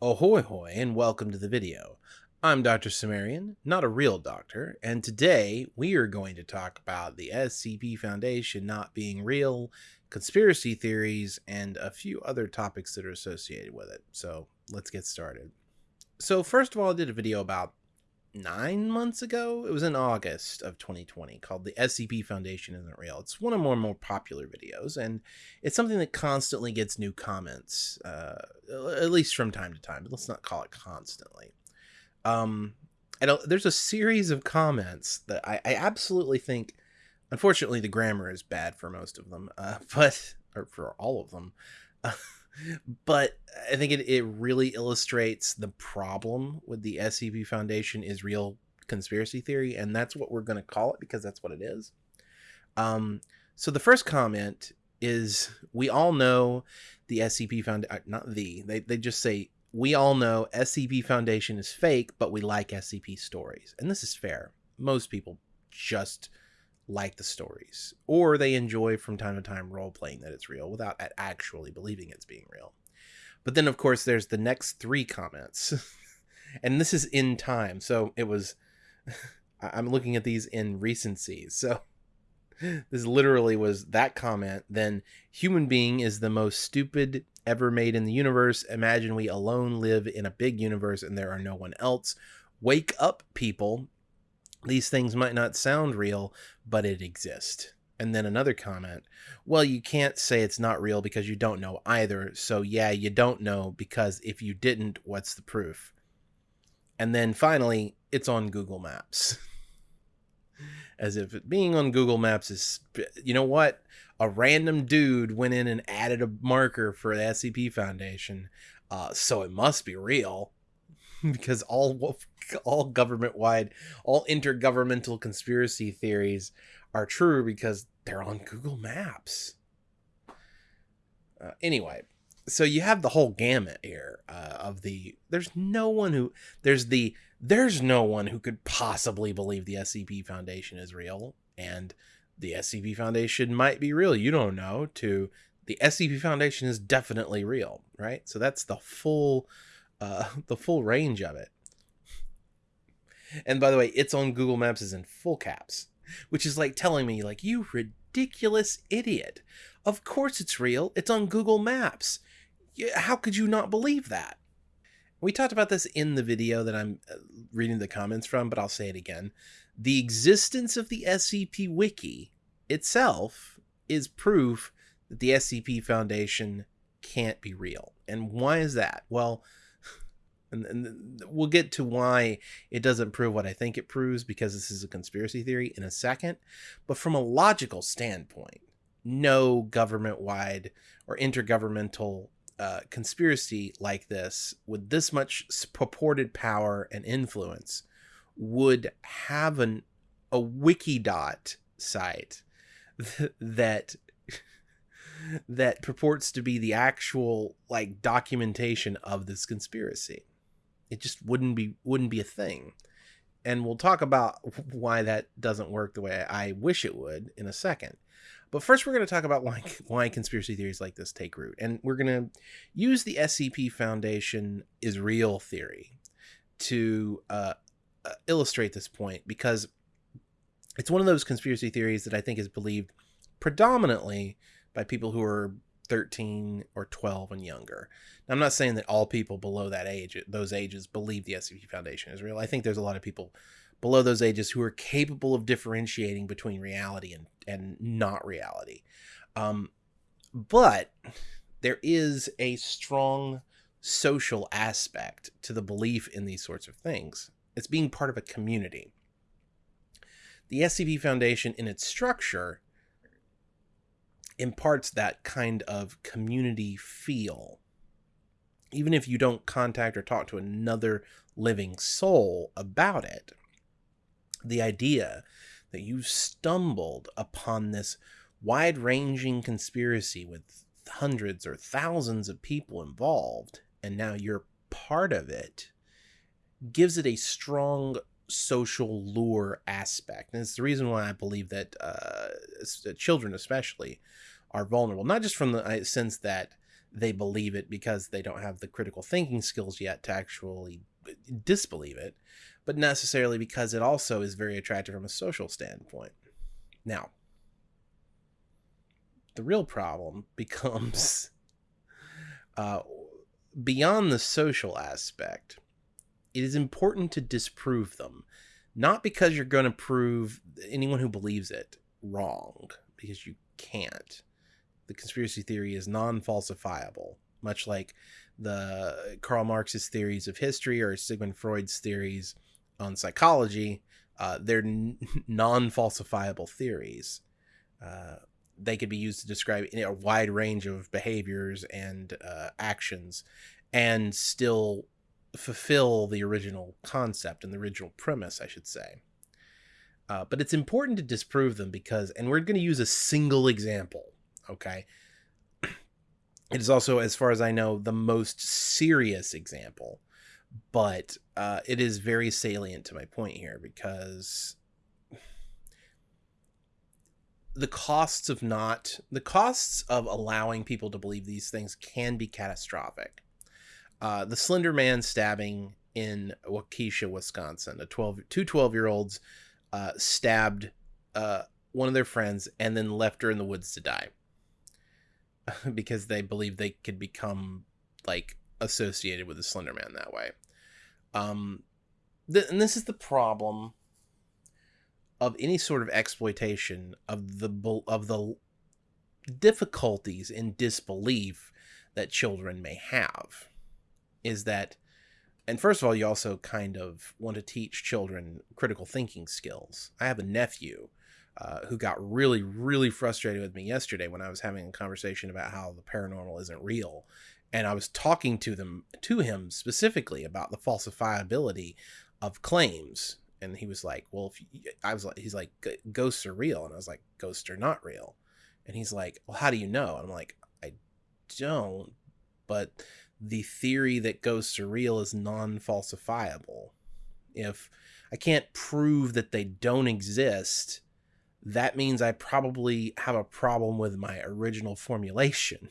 Ahoy hoy and welcome to the video. I'm Dr. Sumerian, not a real doctor, and today we are going to talk about the SCP Foundation not being real, conspiracy theories, and a few other topics that are associated with it. So let's get started. So first of all, I did a video about nine months ago. It was in August of 2020 called The SCP Foundation Isn't Real. It's one of more more popular videos, and it's something that constantly gets new comments, uh, at least from time to time, but let's not call it constantly. Um, there's a series of comments that I, I absolutely think, unfortunately, the grammar is bad for most of them, uh, but, or for all of them. Uh, but I think it, it really illustrates the problem with the SCP Foundation is real conspiracy theory, and that's what we're going to call it because that's what it is. Um, so the first comment is we all know the SCP Foundation, uh, not the, they, they just say, we all know SCP Foundation is fake, but we like SCP stories. And this is fair. Most people just like the stories, or they enjoy from time to time role playing that it's real without actually believing it's being real. But then, of course, there's the next three comments, and this is in time. So it was, I'm looking at these in recency. So this literally was that comment. Then, human being is the most stupid ever made in the universe. Imagine we alone live in a big universe and there are no one else. Wake up, people these things might not sound real, but it exists. And then another comment, well, you can't say it's not real because you don't know either. So, yeah, you don't know because if you didn't, what's the proof? And then finally, it's on Google Maps. As if being on Google Maps is, you know what? A random dude went in and added a marker for the SCP Foundation. Uh, so it must be real. because all all government wide, all intergovernmental conspiracy theories are true because they're on Google Maps. Uh, anyway, so you have the whole gamut here uh, of the. There's no one who there's the there's no one who could possibly believe the SCP Foundation is real and the SCP Foundation might be real. You don't know. To the SCP Foundation is definitely real, right? So that's the full uh, the full range of it. And by the way, it's on Google Maps is in full caps, which is like telling me, like, you ridiculous idiot. Of course it's real. It's on Google Maps. How could you not believe that? We talked about this in the video that I'm uh, reading the comments from, but I'll say it again. The existence of the SCP Wiki itself is proof that the SCP Foundation can't be real. And why is that? Well, and, and we'll get to why it doesn't prove what I think it proves because this is a conspiracy theory in a second. But from a logical standpoint, no government wide or intergovernmental uh, conspiracy like this with this much purported power and influence would have an a wikidot site that that purports to be the actual like documentation of this conspiracy it just wouldn't be wouldn't be a thing and we'll talk about why that doesn't work the way I wish it would in a second. But first, we're going to talk about why, why conspiracy theories like this take root. And we're going to use the SCP Foundation is real theory to uh, uh, illustrate this point because it's one of those conspiracy theories that I think is believed predominantly by people who are 13 or 12 and younger. Now, I'm not saying that all people below that age, those ages, believe the SCP Foundation is real. I think there's a lot of people below those ages who are capable of differentiating between reality and, and not reality. Um, but there is a strong social aspect to the belief in these sorts of things. It's being part of a community. The SCP Foundation, in its structure, imparts that kind of community feel. Even if you don't contact or talk to another living soul about it, the idea that you stumbled upon this wide ranging conspiracy with hundreds or thousands of people involved, and now you're part of it, gives it a strong social lure aspect. And it's the reason why I believe that uh, children, especially, are vulnerable. Not just from the sense that they believe it because they don't have the critical thinking skills yet to actually disbelieve it, but necessarily because it also is very attractive from a social standpoint. Now, the real problem becomes uh, beyond the social aspect. It is important to disprove them, not because you're going to prove anyone who believes it wrong, because you can't. The conspiracy theory is non falsifiable, much like the Karl Marx's theories of history or Sigmund Freud's theories on psychology. Uh, they're n- non falsifiable theories. Uh, they could be used to describe a wide range of behaviors and uh, actions and still fulfill the original concept and the original premise, I should say. Uh, but it's important to disprove them because, and we're going to use a single example, okay? It is also, as far as I know, the most serious example, but uh, it is very salient to my point here because the costs of not the costs of allowing people to believe these things can be catastrophic. Uh, the Slender Man stabbing in Waukesha, Wisconsin, a 12 two 12 year olds uh, stabbed uh, one of their friends and then left her in the woods to die because they believe they could become like associated with the Slender Man that way. Um, th- and this is the problem of any sort of exploitation of the of the difficulties in disbelief that children may have is that and first of all you also kind of want to teach children critical thinking skills i have a nephew uh, who got really really frustrated with me yesterday when i was having a conversation about how the paranormal isn't real and i was talking to them to him specifically about the falsifiability of claims and he was like, "Well, I was like, he's like, ghosts are real," and I was like, "Ghosts are not real," and he's like, "Well, how do you know?" I'm like, "I don't, but the theory that ghosts are real is non-falsifiable. If I can't prove that they don't exist, that means I probably have a problem with my original formulation."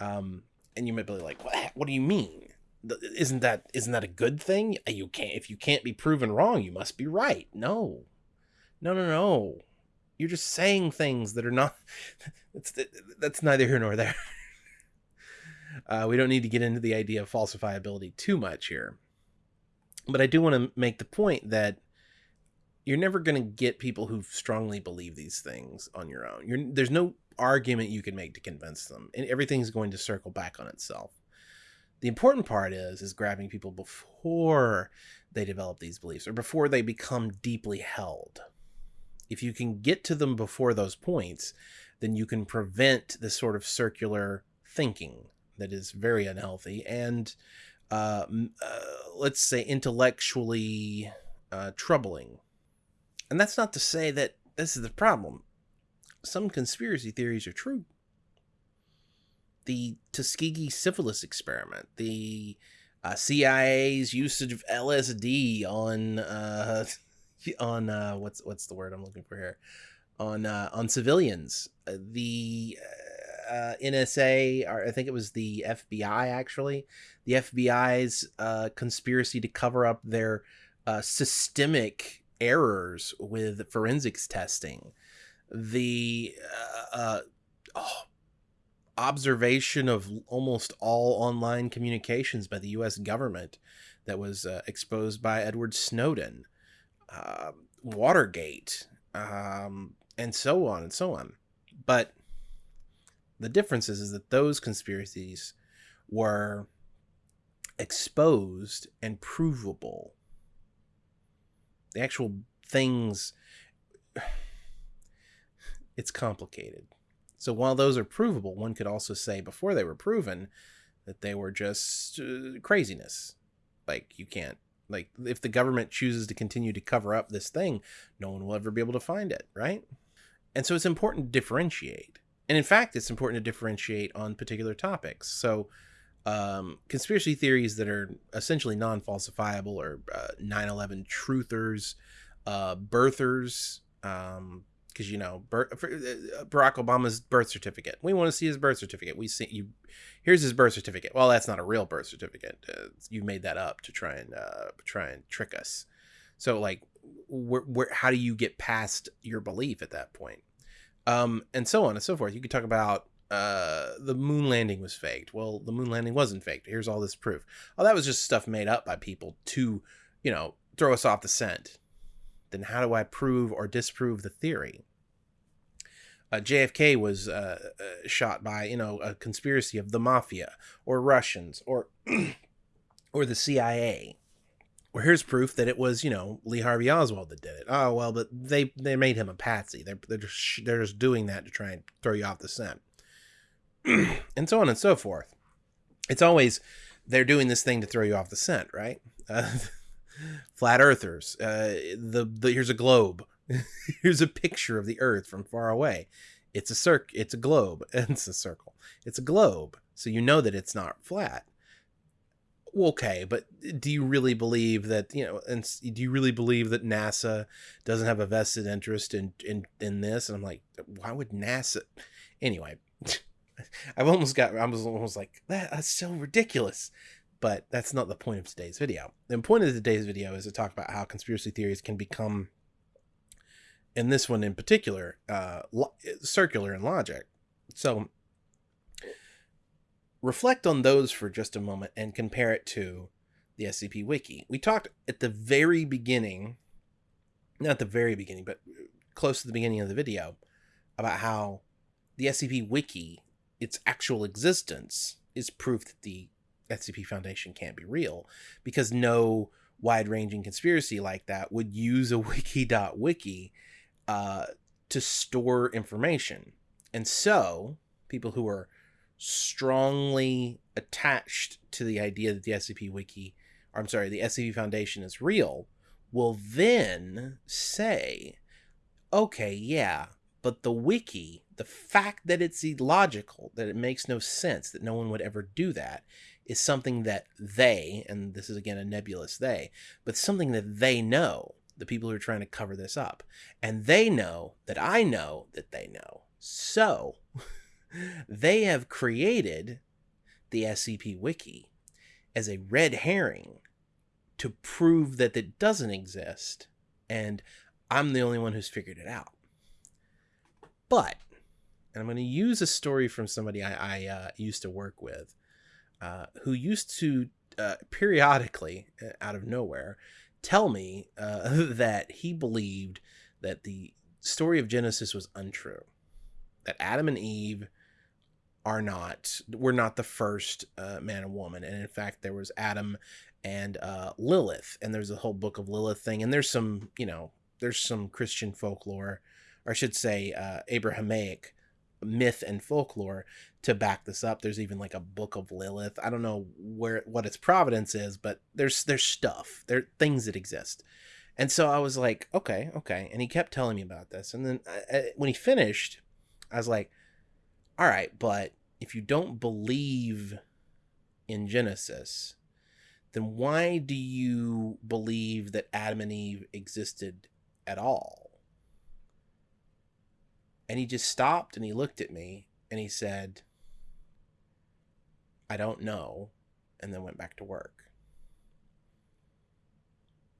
Um, and you might be like, "What? What do you mean?" isn't that isn't that a good thing you can't if you can't be proven wrong you must be right no no no no you're just saying things that are not that's that's neither here nor there uh, we don't need to get into the idea of falsifiability too much here but i do want to make the point that you're never going to get people who strongly believe these things on your own you're, there's no argument you can make to convince them and everything's going to circle back on itself the important part is is grabbing people before they develop these beliefs or before they become deeply held. If you can get to them before those points, then you can prevent this sort of circular thinking that is very unhealthy and uh, uh, let's say intellectually uh, troubling. And that's not to say that this is the problem. Some conspiracy theories are true. The Tuskegee syphilis experiment, the uh, CIA's usage of LSD on uh, on uh, what's what's the word I'm looking for here? On uh, on civilians, uh, the uh, NSA, or I think it was the FBI actually, the FBI's conspiracy to cover up their systemic errors with forensics testing, the uh, uh, oh observation of almost all online communications by the U.S. government that was uh, exposed by Edward Snowden, uh, Watergate, um, and so on and so on. But the difference is, is that those conspiracies were exposed and provable. The actual things, it's complicated. So while those are provable, one could also say before they were proven that they were just uh, craziness. Like you can't like if the government chooses to continue to cover up this thing, no one will ever be able to find it, right? And so it's important to differentiate. And in fact, it's important to differentiate on particular topics. So um, conspiracy theories that are essentially non-falsifiable or uh, 9/11 truthers, uh, birthers, um, because you know uh, Barack Obama's birth certificate. We want to see his birth certificate. We see you. Here's his birth certificate. Well, that's not a real birth certificate. Uh, you made that up to try and uh, try and trick us. So like, where, where how do you get past your belief at that point? Um, and so on and so forth. You could talk about uh, the moon landing was faked. Well, the moon landing wasn't faked. Here's all this proof. Oh, that was just stuff made up by people to, you know, throw us off the scent then how do I prove or disprove the theory? Uh, JFK was uh, uh, shot by you know a conspiracy of the mafia or Russians or or the CIA. Well, here's proof that it was you know Lee Harvey Oswald that did it. Oh well, but they they made him a patsy. They're they're just, they're just doing that to try and throw you off the scent, and so on and so forth. It's always they're doing this thing to throw you off the scent, right? Uh, flat earthers. Uh, the, the here's a globe. here's a picture of the Earth from far away. It's a circ. It's a globe. It's a circle. It's a globe. So you know that it's not flat. Okay, but do you really believe that you know? And do you really believe that NASA doesn't have a vested interest in in in this? And I'm like, why would NASA? Anyway, I've almost got. I was almost like that. That's so ridiculous but that's not the point of today's video. The point of today's video is to talk about how conspiracy theories can become, in this one in particular, uh, circular in logic. So reflect on those for just a moment and compare it to the SCP Wiki. We talked at the very beginning, not the very beginning, but close to the beginning of the video, about how the SCP Wiki, its actual existence, is proof that the SCP Foundation can't be real because no wide ranging conspiracy like that would use a wiki.wiki uh, to store information. And so, people who are strongly attached to the idea that the SCP Wiki, or I'm sorry, the SCP Foundation is real, will then say, okay, yeah, but the wiki, the fact that it's illogical, that it makes no sense, that no one would ever do that, is something that they, and this is again a nebulous they, but something that they know, the people who are trying to cover this up. And they know that I know that they know. So they have created the SCP Wiki as a red herring to prove that it doesn't exist. And I'm the only one who's figured it out. But, and I'm going to use a story from somebody I, I uh, used to work with uh, who used to uh, periodically, uh, out of nowhere, tell me uh, that he believed that the story of Genesis was untrue, that Adam and Eve are not were not the first uh, man and woman, and in fact there was Adam and uh, Lilith, and there's a whole book of Lilith thing, and there's some you know there's some Christian folklore, or I should say Abrahamic myth and folklore to back this up. There's even like a book of Lilith. I don't know where what its providence is, but there's there's stuff. There things that exist. And so I was like, okay, okay. And he kept telling me about this. And then I, uh, I, uh, when he finished, I was like, all right, but if you don't believe in Genesis, then why do you believe that Adam and Eve existed at all? And he just stopped and he looked at me and he said, I don't know, and then went back to work.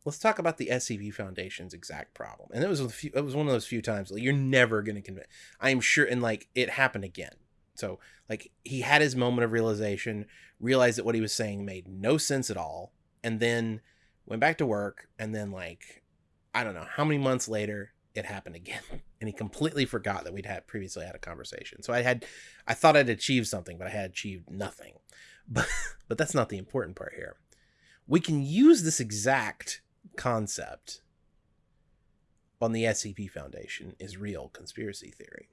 Let's talk about the SCP Foundation's exact problem. And it was a few, it was one of those few times like you're never going to convince. I am sure, and like it happened again. So like he had his moment of realization, realized that what he was saying made no sense at all, and then went back to work. And then like I don't know how many months later, it happened again. And he completely forgot that we'd had previously had a conversation. So i had i thought i'd achieved something but i had achieved nothing. But but that's not the important part here. We can use this exact concept on the scp foundation is real conspiracy theory.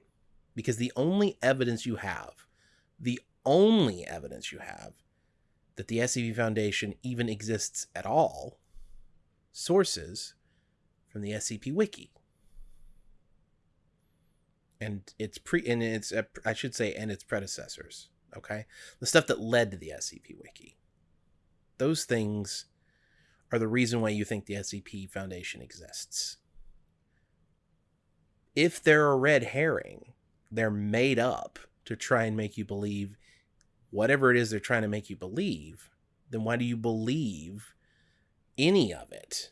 Because the only evidence you have the only evidence you have that the scp foundation even exists at all sources from the scp wiki and its pre and its I should say and its predecessors. Okay, the stuff that led to the SCP Wiki. Those things are the reason why you think the SCP Foundation exists. if they're a red herring, they're made up to try and make you believe whatever it is they're trying to make you believe, then why do you believe any of it?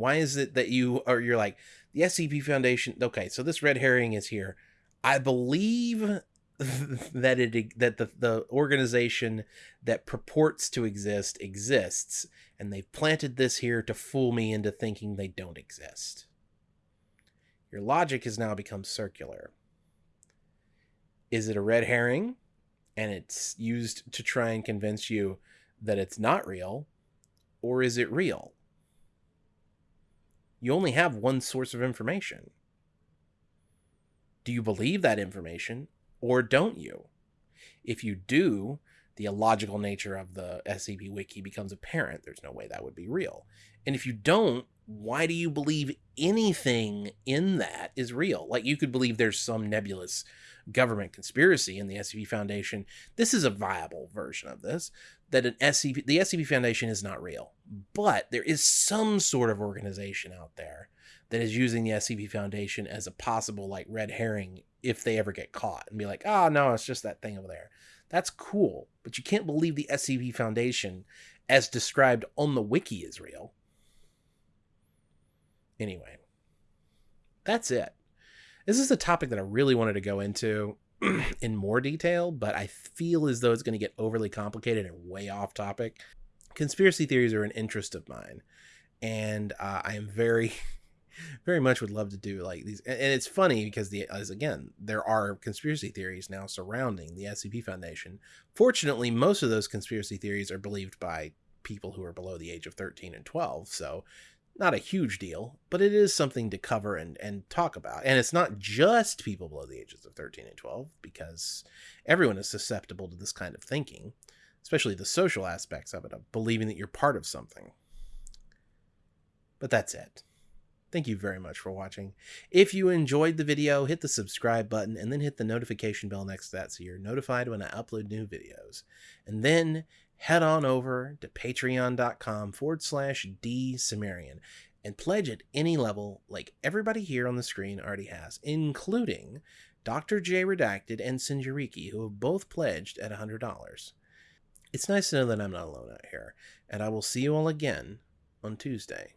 Why is it that you are you're like the SCP Foundation? Okay, so this red herring is here. I believe that it that the, the organization that purports to exist exists and they've planted this here to fool me into thinking they don't exist your logic has now become circular is it a red herring and it's used to try and convince you that it's not real or is it real you only have one source of information do you believe that information or don't you? If you do, the illogical nature of the SCP Wiki becomes apparent. There's no way that would be real. And if you don't, why do you believe anything in that is real? Like you could believe there's some nebulous government conspiracy in the SCP Foundation. This is a viable version of this that an SCP the SCP Foundation is not real, but there is some sort of organization out there that is using the SCP Foundation as a possible like red herring if they ever get caught and be like, oh no, it's just that thing over there. That's cool, but you can't believe the SCP Foundation, as described on the wiki, is real. Anyway, that's it. This is a topic that I really wanted to go into in more detail, but I feel as though it's going to get overly complicated and way off topic. Conspiracy theories are an interest of mine, and uh, I am very very much would love to do like these and it's funny because the as again there are conspiracy theories now surrounding the scp foundation fortunately most of those conspiracy theories are believed by people who are below the age of 13 and 12 so not a huge deal but it is something to cover and and talk about and it's not just people below the ages of 13 and 12 because everyone is susceptible to this kind of thinking especially the social aspects of it of believing that you're part of something but that's it Thank you very much for watching. If you enjoyed the video, hit the subscribe button and then hit the notification bell next to that so you're notified when I upload new videos. And then head on over to patreon.com forward slash dsumerian and pledge at any level like everybody here on the screen already has, including Dr. J Redacted and Sinjariki, who have both pledged at $100. It's nice to know that I'm not alone out here, and I will see you all again on Tuesday.